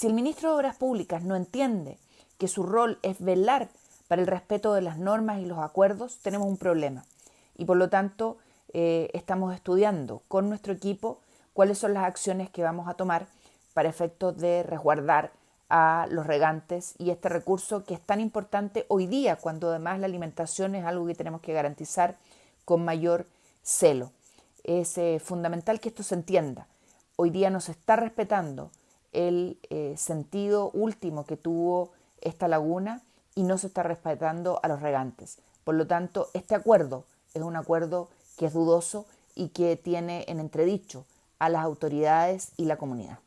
Si el ministro de Obras Públicas no entiende que su rol es velar para el respeto de las normas y los acuerdos, tenemos un problema. Y por lo tanto, eh, estamos estudiando con nuestro equipo cuáles son las acciones que vamos a tomar para efectos de resguardar a los regantes y este recurso que es tan importante hoy día, cuando además la alimentación es algo que tenemos que garantizar con mayor celo. Es eh, fundamental que esto se entienda. Hoy día no se está respetando el eh, sentido último que tuvo esta laguna y no se está respetando a los regantes. Por lo tanto, este acuerdo es un acuerdo que es dudoso y que tiene en entredicho a las autoridades y la comunidad.